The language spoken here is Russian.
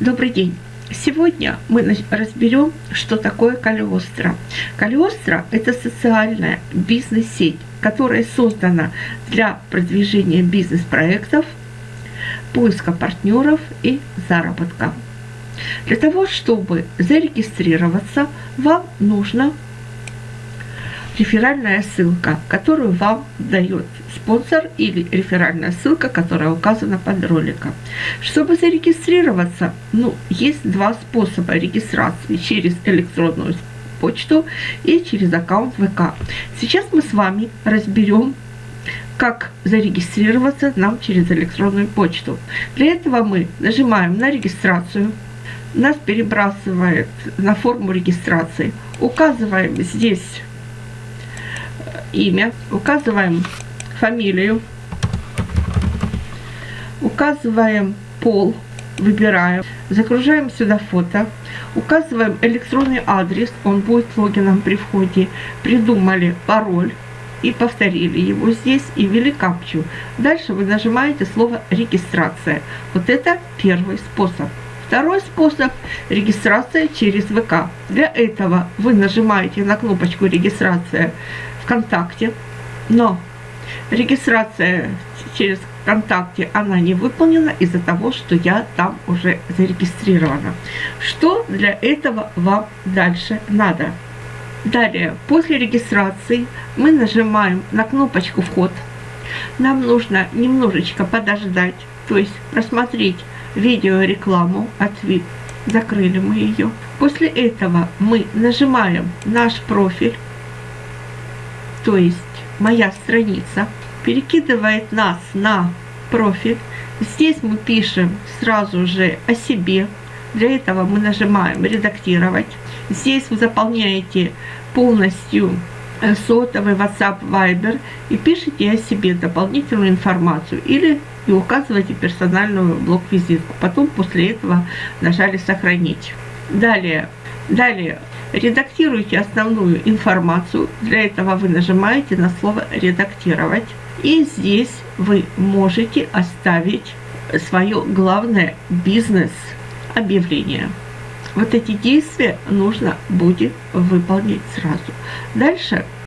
Добрый день! Сегодня мы разберем, что такое Калиостро. Калиостро – это социальная бизнес-сеть, которая создана для продвижения бизнес-проектов, поиска партнеров и заработка. Для того, чтобы зарегистрироваться, вам нужно реферальная ссылка, которую вам дает спонсор или реферальная ссылка, которая указана под роликом. Чтобы зарегистрироваться, ну, есть два способа регистрации через электронную почту и через аккаунт ВК. Сейчас мы с вами разберем как зарегистрироваться нам через электронную почту. Для этого мы нажимаем на регистрацию, нас перебрасывает на форму регистрации, указываем здесь имя, указываем фамилию, указываем пол, выбираем, загружаем сюда фото, указываем электронный адрес, он будет логином при входе, придумали пароль и повторили его здесь и ввели капчу. Дальше вы нажимаете слово «регистрация». Вот это первый способ. Второй способ – регистрация через ВК. Для этого вы нажимаете на кнопочку «Регистрация» ВКонтакте, но регистрация через ВКонтакте, она не выполнена из-за того, что я там уже зарегистрирована. Что для этого вам дальше надо? Далее, после регистрации мы нажимаем на кнопочку «Вход». Нам нужно немножечко подождать, то есть просмотреть видеорекламу от VIP. Закрыли мы ее. После этого мы нажимаем наш профиль то есть моя страница, перекидывает нас на профиль. Здесь мы пишем сразу же о себе. Для этого мы нажимаем «Редактировать». Здесь вы заполняете полностью сотовый, WhatsApp, Viber и пишите о себе дополнительную информацию или и указываете персональную блок-визитку. Потом после этого нажали «Сохранить». Далее, далее Редактируйте основную информацию. Для этого вы нажимаете на слово «Редактировать». И здесь вы можете оставить свое главное бизнес-объявление. Вот эти действия нужно будет выполнить сразу. Дальше